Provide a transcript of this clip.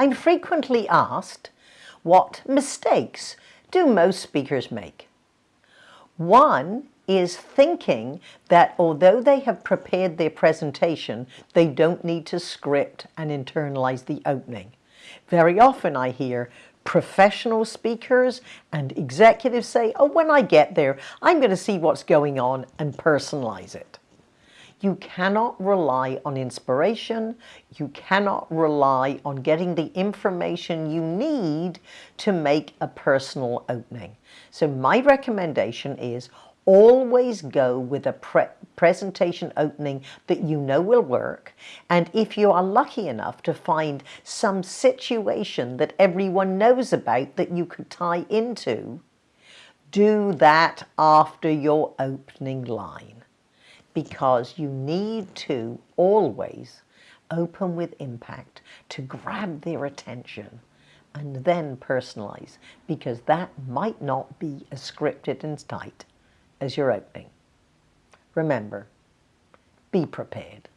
I'm frequently asked, what mistakes do most speakers make? One is thinking that although they have prepared their presentation, they don't need to script and internalize the opening. Very often I hear professional speakers and executives say, oh, when I get there, I'm going to see what's going on and personalize it. You cannot rely on inspiration. You cannot rely on getting the information you need to make a personal opening. So my recommendation is always go with a pre presentation opening that you know will work. And if you are lucky enough to find some situation that everyone knows about that you could tie into, do that after your opening line because you need to always open with impact to grab their attention and then personalize because that might not be as scripted and tight as your opening. Remember, be prepared.